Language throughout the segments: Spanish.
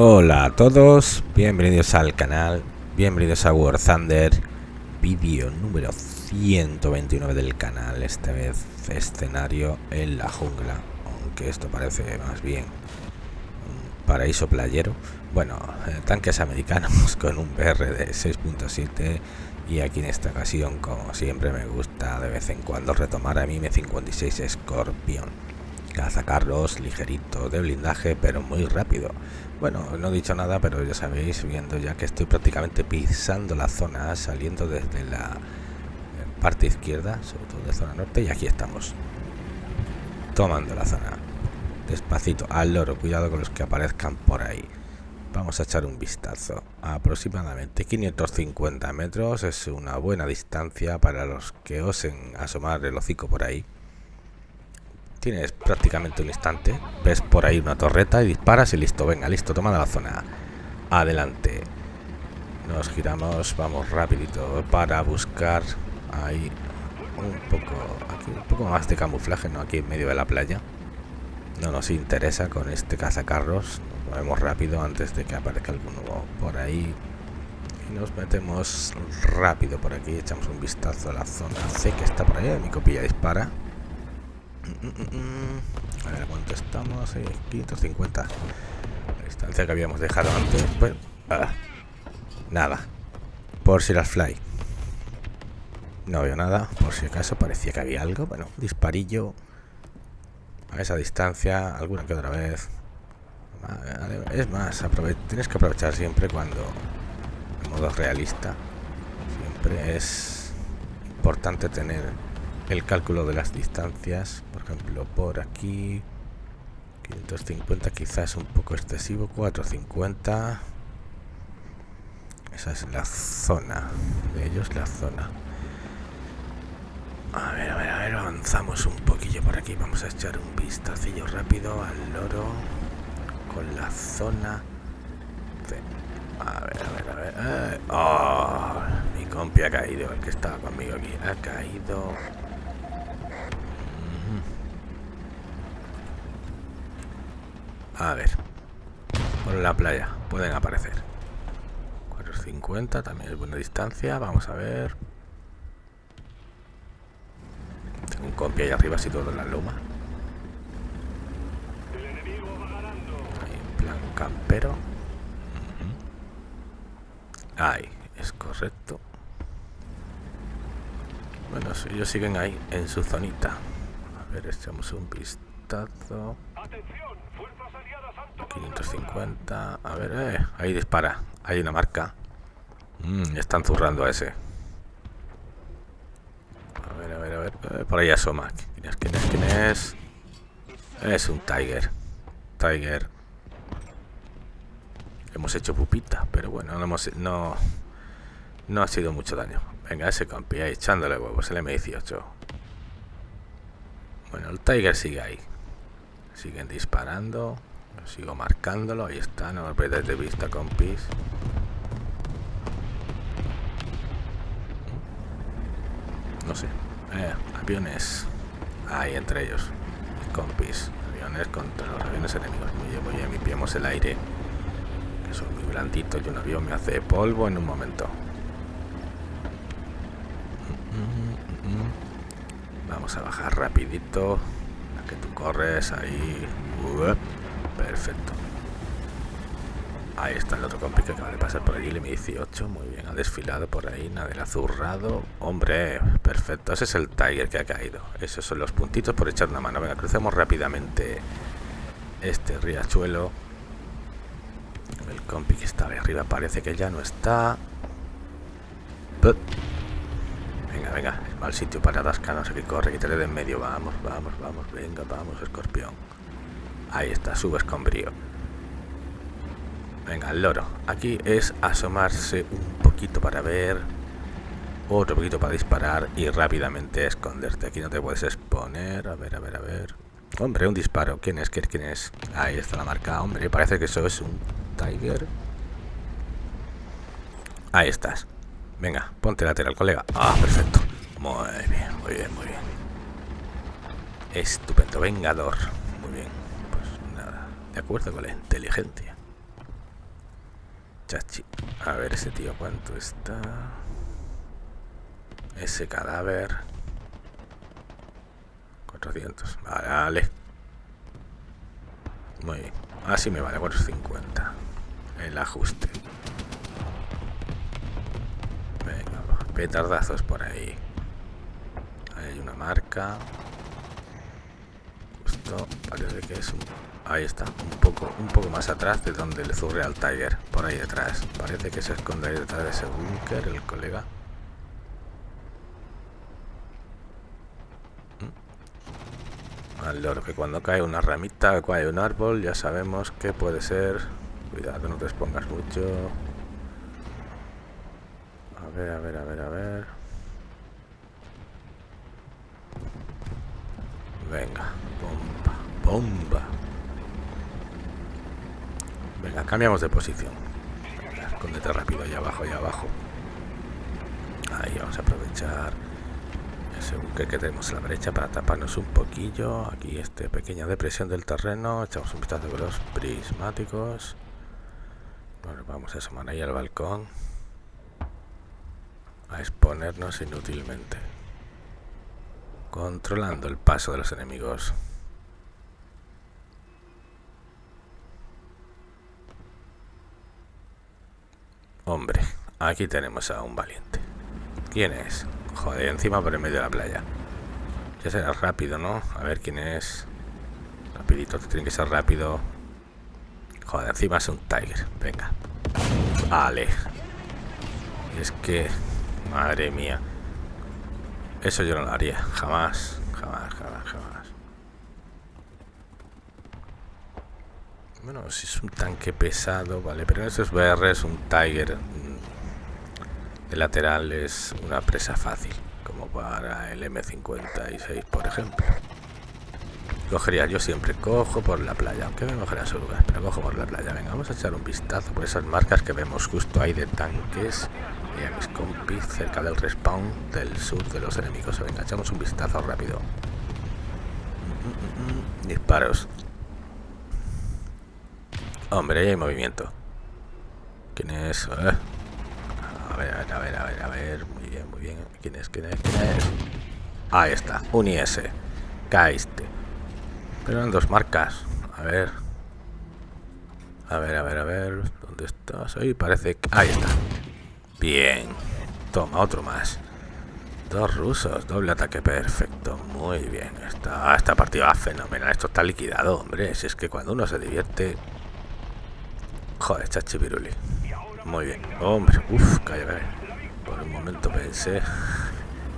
Hola a todos, bienvenidos al canal, bienvenidos a War Thunder, vídeo número 129 del canal, esta vez escenario en la jungla, aunque esto parece más bien un paraíso playero. Bueno, eh, tanques americanos con un BR de 6.7 y aquí en esta ocasión, como siempre me gusta de vez en cuando retomar a mi M56 Scorpion. Cazacarros ligerito de blindaje, pero muy rápido. Bueno, no he dicho nada, pero ya sabéis, viendo ya que estoy prácticamente pisando la zona, saliendo desde la eh, parte izquierda, sobre todo de zona norte, y aquí estamos. Tomando la zona. Despacito, al loro, cuidado con los que aparezcan por ahí. Vamos a echar un vistazo. aproximadamente 550 metros es una buena distancia para los que osen asomar el hocico por ahí. Tienes prácticamente un instante. Ves por ahí una torreta y disparas y listo. Venga, listo, toma la zona. Adelante. Nos giramos, vamos rapidito para buscar ahí un poco, un poco más de camuflaje, no aquí en medio de la playa. No nos interesa con este cazacarros. Nos movemos rápido antes de que aparezca alguno por ahí. Y nos metemos rápido por aquí. Echamos un vistazo a la zona C que está por ahí. Mi copilla dispara. A ver, ¿cuánto estamos? 550. La distancia que habíamos dejado antes. Pues, ah, nada. Por si las fly. No veo nada. Por si acaso parecía que había algo. Bueno, disparillo. A esa distancia. Alguna que otra vez. Es más, tienes que aprovechar siempre cuando... En modo realista. Siempre es importante tener el cálculo de las distancias por ejemplo por aquí 550 quizás un poco excesivo 450 esa es la zona de ellos la zona. A ver a ver a ver avanzamos un poquillo por aquí. Vamos a echar un vistacillo rápido al loro con la zona a ver a ver a ver. Oh, mi compi ha caído el que estaba conmigo aquí. Ha caído A ver. Por la playa pueden aparecer. 450 también es buena distancia. Vamos a ver. Tengo un compi ahí arriba todo en la loma. Ahí en plan campero. Ahí, es correcto. Bueno, ellos siguen ahí en su zonita. A ver, echamos un vistazo. 550. A ver, eh, ahí dispara. Hay una marca. Mm, están zurrando a ese. A ver, a ver, a ver. Eh, por ahí asoma. ¿Quién es? ¿Quién es? ¿Quién es? Es un Tiger. Tiger. Hemos hecho pupita, pero bueno, no, hemos, no, no ha sido mucho daño. Venga, ese campi ahí echándole huevos, el M18. Bueno, el Tiger sigue ahí. Siguen disparando. Sigo marcándolo, ahí está, no me perdáis de vista, compis. No sé. Eh, aviones. Ahí entre ellos. Compis. Aviones contra los aviones enemigos. Muy bien, muy bien. Limpiamos el aire. Que son muy blanditos y un avión me hace polvo en un momento. Vamos a bajar rapidito. A que tú corres ahí. Perfecto. Ahí está el otro compi que acaba de pasar por allí, el M18. Muy bien, ha desfilado por ahí, nada del azurrado. Hombre, perfecto. Ese es el Tiger que ha caído. Esos son los puntitos por echar una mano. Venga, crucemos rápidamente este riachuelo. El compi que estaba ahí arriba parece que ya no está. Venga, venga, mal sitio para atascarnos. Aquí corre, quítale de en medio. Vamos, vamos, vamos. Venga, vamos, escorpión. Ahí está, subes con brío. Venga, el loro. Aquí es asomarse un poquito para ver. Otro poquito para disparar y rápidamente esconderte. Aquí no te puedes exponer. A ver, a ver, a ver. Hombre, un disparo. ¿Quién es? ¿Quién es? Ahí está la marca. Hombre, parece que eso es un Tiger. Ahí estás. Venga, ponte lateral, colega. Ah, perfecto. Muy bien, muy bien, muy bien. Estupendo, vengador. De acuerdo con la inteligencia. chachi. A ver ese tío cuánto está. Ese cadáver. 400. Vale, Muy bien. Así me vale, 450. El ajuste. Venga, petardazos por ahí. hay una marca. Justo, parece que es un... Ahí está, un poco, un poco más atrás de donde le zurre al Tiger. Por ahí detrás. Parece que se esconde ahí detrás de ese búnker, el colega. al loro, que cuando cae una ramita, cae un árbol, ya sabemos que puede ser... Cuidado, no te expongas mucho. A ver, a ver, a ver, a ver. Venga, bomba, bomba. Venga, cambiamos de posición. escóndete rápido, allá abajo, allá abajo. Ahí vamos a aprovechar según que tenemos la brecha para taparnos un poquillo. Aquí esta pequeña depresión del terreno. Echamos un vistazo con los prismáticos. Bueno, vamos a asomar ahí al balcón. A exponernos inútilmente controlando el paso de los enemigos hombre aquí tenemos a un valiente ¿quién es? Joder, encima por el medio de la playa. Ya será rápido, ¿no? A ver quién es. Rapidito, tiene que ser rápido. Joder, encima es un Tiger. Venga. Vale. Es que... Madre mía. Eso yo no lo haría. Jamás. Jamás, jamás, jamás. Bueno, si es un tanque pesado, vale. Pero eso es VR, es un Tiger de lateral es una presa fácil, como para el M56, por ejemplo. Cogería yo siempre, cojo por la playa, aunque me mojará su lugar, pero cojo por la playa. Venga, vamos a echar un vistazo por esas marcas que vemos justo ahí de tanques y a mis compis cerca del respawn del sur de los enemigos. Venga, echamos un vistazo rápido. Disparos. Hombre, ahí hay movimiento. ¿Quién es? Eh ver, a ver, a ver, a ver. Muy bien, muy bien. ¿Quién es? ¿Quién es? ¿Quién es? Ahí está, un IS. Caíste. Pero en dos marcas. A ver. A ver, a ver, a ver. ¿Dónde estás? Ahí parece que... Ahí está. Bien. Toma, otro más. Dos rusos, doble ataque perfecto. Muy bien. Esta, esta partida va fenomenal. Esto está liquidado, hombre. Si es que cuando uno se divierte... Joder, chachipiruli. Muy bien. Hombre, uff, calla, Por un momento pensé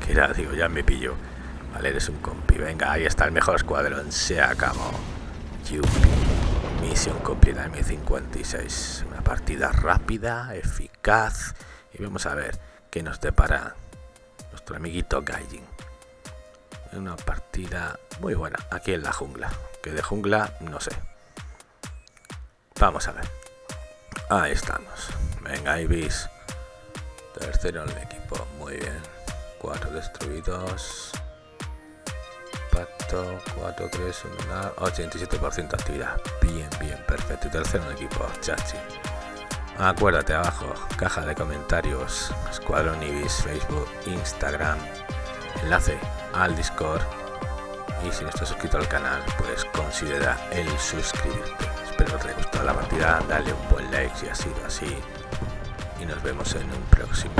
que era, digo, ya me pillo. Vale, eres un compi. Venga, ahí está el mejor escuadrón. Se acabó. Yupi. Misión cumplida en mi 56. Una partida rápida, eficaz. Y vamos a ver qué nos depara nuestro amiguito Gaijin. Una partida muy buena aquí en la jungla. Que de jungla, no sé. Vamos a ver. Ahí estamos. Venga, Ibis. Tercero en el equipo. Muy bien. Cuatro destruidos. Pacto. 4, 3, 1, 87% actividad. Bien, bien, perfecto. Y tercero en el equipo. Chachi. Acuérdate abajo, caja de comentarios, Escuadrón Ibis, Facebook, Instagram, enlace al Discord. Y si no estás suscrito al canal, pues considera el suscribirte. Te haya gustado la partida, dale un buen like si ha sido así y nos vemos en un próximo.